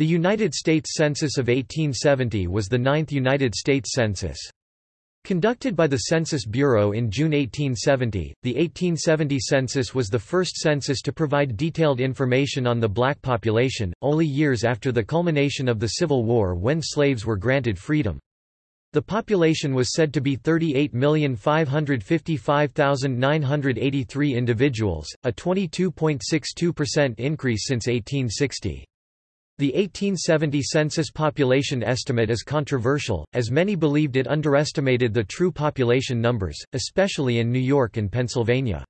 The United States Census of 1870 was the ninth United States Census. Conducted by the Census Bureau in June 1870, the 1870 census was the first census to provide detailed information on the black population, only years after the culmination of the Civil War when slaves were granted freedom. The population was said to be 38,555,983 individuals, a 22.62% increase since 1860. The 1870 census population estimate is controversial, as many believed it underestimated the true population numbers, especially in New York and Pennsylvania.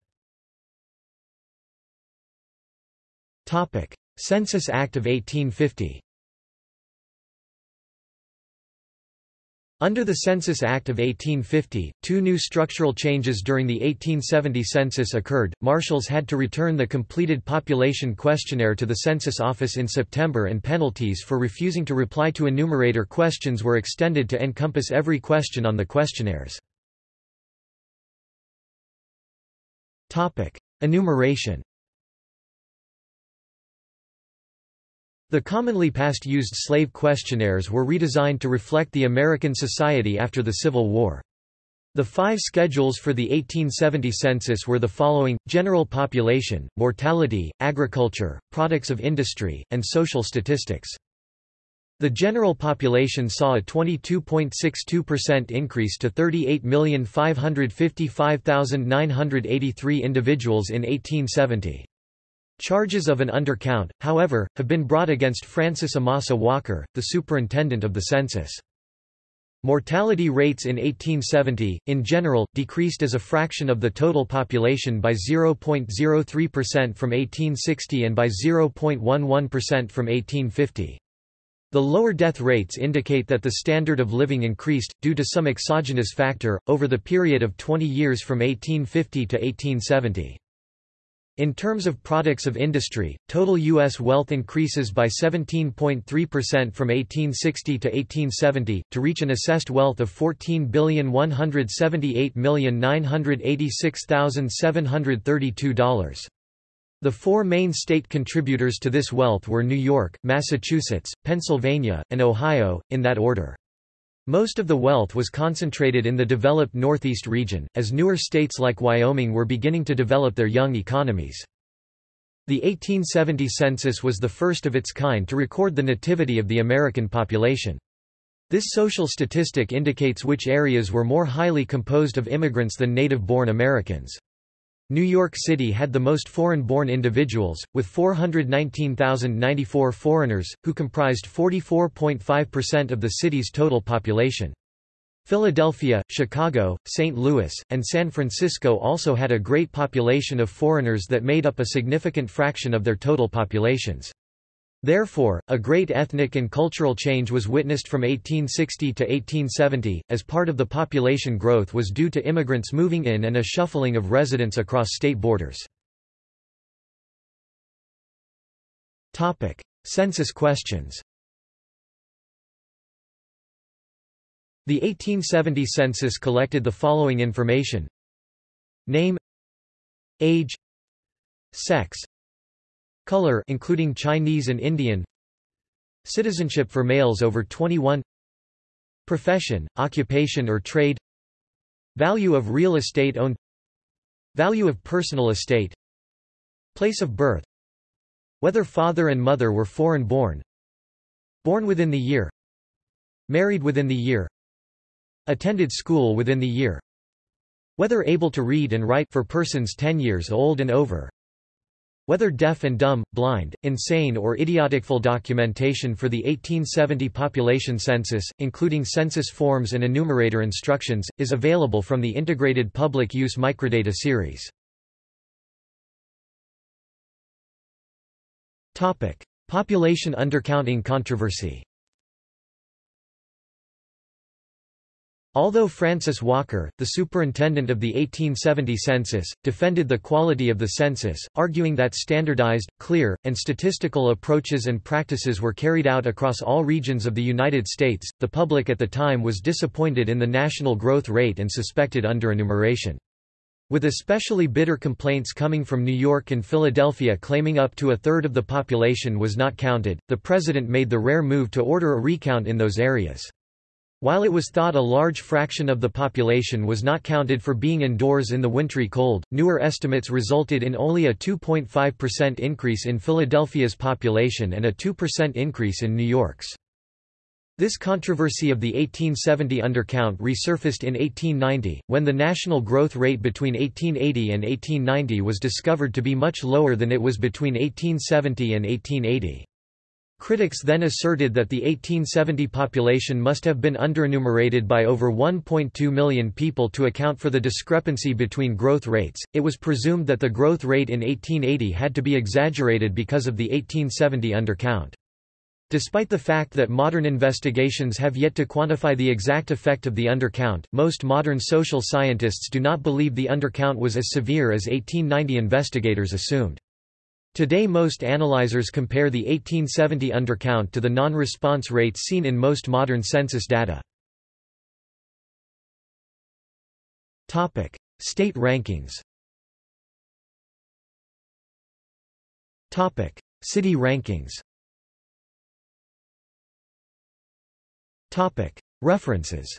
Census Act of 1850 Under the Census Act of 1850, two new structural changes during the 1870 census occurred. Marshals had to return the completed population questionnaire to the Census Office in September and penalties for refusing to reply to enumerator questions were extended to encompass every question on the questionnaires. Topic: Enumeration The commonly past used slave questionnaires were redesigned to reflect the American society after the Civil War. The five schedules for the 1870 census were the following, general population, mortality, agriculture, products of industry, and social statistics. The general population saw a 22.62% increase to 38,555,983 individuals in 1870. Charges of an undercount, however, have been brought against Francis Amasa Walker, the superintendent of the census. Mortality rates in 1870, in general, decreased as a fraction of the total population by 0.03% from 1860 and by 0.11% from 1850. The lower death rates indicate that the standard of living increased, due to some exogenous factor, over the period of 20 years from 1850 to 1870. In terms of products of industry, total U.S. wealth increases by 17.3% from 1860 to 1870, to reach an assessed wealth of $14,178,986,732. The four main state contributors to this wealth were New York, Massachusetts, Pennsylvania, and Ohio, in that order. Most of the wealth was concentrated in the developed Northeast region, as newer states like Wyoming were beginning to develop their young economies. The 1870 census was the first of its kind to record the nativity of the American population. This social statistic indicates which areas were more highly composed of immigrants than native-born Americans. New York City had the most foreign-born individuals, with 419,094 foreigners, who comprised 44.5% of the city's total population. Philadelphia, Chicago, St. Louis, and San Francisco also had a great population of foreigners that made up a significant fraction of their total populations. Therefore, a great ethnic and cultural change was witnessed from 1860 to 1870, as part of the population growth was due to immigrants moving in and a shuffling of residents across state borders. Census questions The 1870 census collected the following information. Name. Age. Sex Color including Chinese and Indian. Citizenship for males over 21 Profession, occupation or trade. Value of real estate owned. Value of personal estate. Place of birth. Whether father and mother were foreign born. Born within the year. Married within the year. Attended school within the year. Whether able to read and write for persons 10 years old and over whether deaf and dumb, blind, insane or idiotic full documentation for the 1870 population census, including census forms and enumerator instructions, is available from the Integrated Public Use Microdata series. Population undercounting controversy Although Francis Walker, the superintendent of the 1870 census, defended the quality of the census, arguing that standardized, clear, and statistical approaches and practices were carried out across all regions of the United States, the public at the time was disappointed in the national growth rate and suspected underenumeration. With especially bitter complaints coming from New York and Philadelphia claiming up to a third of the population was not counted, the president made the rare move to order a recount in those areas. While it was thought a large fraction of the population was not counted for being indoors in the wintry cold, newer estimates resulted in only a 2.5% increase in Philadelphia's population and a 2% increase in New York's. This controversy of the 1870 undercount resurfaced in 1890, when the national growth rate between 1880 and 1890 was discovered to be much lower than it was between 1870 and 1880. Critics then asserted that the 1870 population must have been underenumerated by over 1.2 million people to account for the discrepancy between growth rates. It was presumed that the growth rate in 1880 had to be exaggerated because of the 1870 undercount. Despite the fact that modern investigations have yet to quantify the exact effect of the undercount, most modern social scientists do not believe the undercount was as severe as 1890 investigators assumed. Today most analyzers compare the 1870 undercount to the non-response rates seen in most modern census data. State rankings City rankings References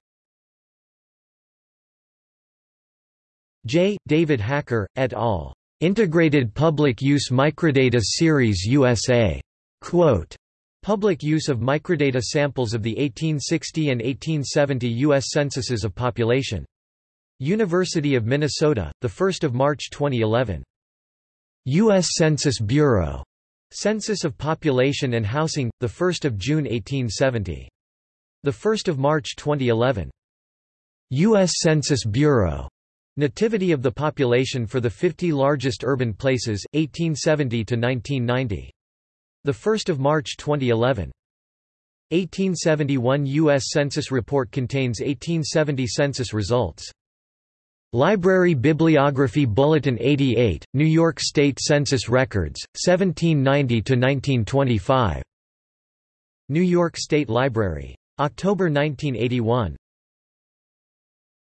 J. David Hacker, et al. Integrated Public Use Microdata Series USA. Quote, Public use of microdata samples of the 1860 and 1870 U.S. censuses of population. University of Minnesota, 1 March 2011. U.S. Census Bureau. Census of Population and Housing, 1 June 1870. 1 March 2011. U.S. Census Bureau. Nativity of the population for the 50 largest urban places, 1870 to 1990. The 1st of March 2011. 1871 U.S. Census report contains 1870 census results. Library Bibliography Bulletin 88, New York State Census Records, 1790–1925. New York State Library. October 1981.